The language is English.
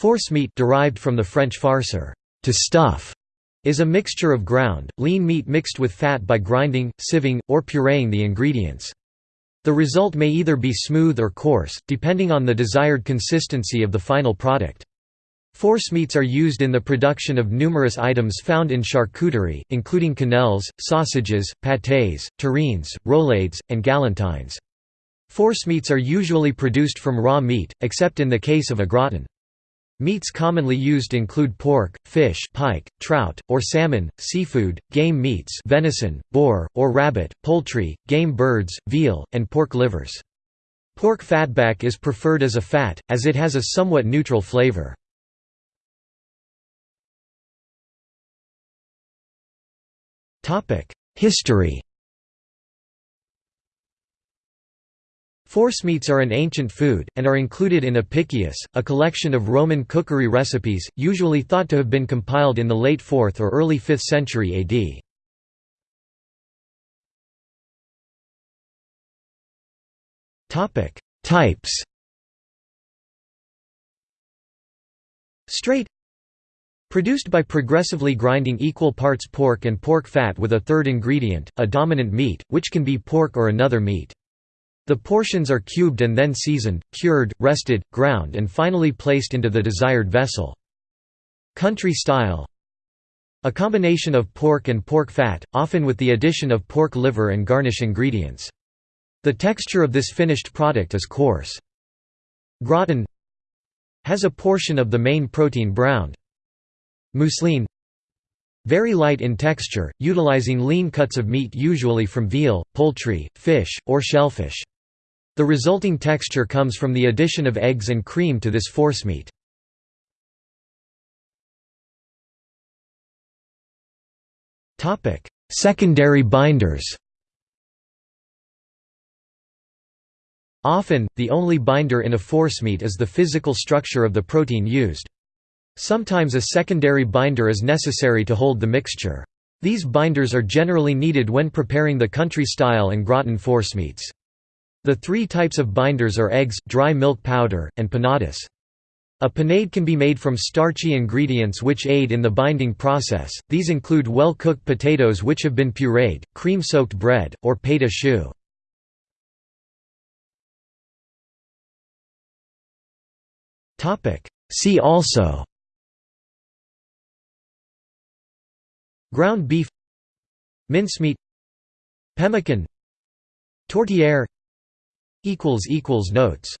Force meat derived from the French farcer, to stuff, is a mixture of ground, lean meat mixed with fat by grinding, sieving, or pureeing the ingredients. The result may either be smooth or coarse, depending on the desired consistency of the final product. Force meats are used in the production of numerous items found in charcuterie, including quenelles, sausages, pâtés, terrines, roulades, and galantines. Force meats are usually produced from raw meat, except in the case of a gratin. Meats commonly used include pork, fish pike, trout, or salmon, seafood, game meats venison, boar, or rabbit, poultry, game birds, veal, and pork livers. Pork fatback is preferred as a fat, as it has a somewhat neutral flavor. History Forcemeats are an ancient food, and are included in Apicius, a collection of Roman cookery recipes, usually thought to have been compiled in the late 4th or early 5th century AD. Types Straight Produced by progressively grinding equal parts pork and pork fat with a third ingredient, a dominant meat, which can be pork or another meat. The portions are cubed and then seasoned, cured, rested, ground and finally placed into the desired vessel. Country style A combination of pork and pork fat, often with the addition of pork liver and garnish ingredients. The texture of this finished product is coarse. Gratin has a portion of the main protein browned. Mousseline very light in texture, utilizing lean cuts of meat usually from veal, poultry, fish, or shellfish. The resulting texture comes from the addition of eggs and cream to this forcemeat. Secondary binders Often, the only binder in a forcemeat is the physical structure of the protein used. Sometimes a secondary binder is necessary to hold the mixture. These binders are generally needed when preparing the country-style and gratin forcemeats. The three types of binders are eggs, dry milk powder, and panadas. A panade can be made from starchy ingredients which aid in the binding process, these include well-cooked potatoes which have been pureed, cream-soaked bread, or à choux. See also. Ground beef. Mincemeat. Pemmican. Tourtière Notes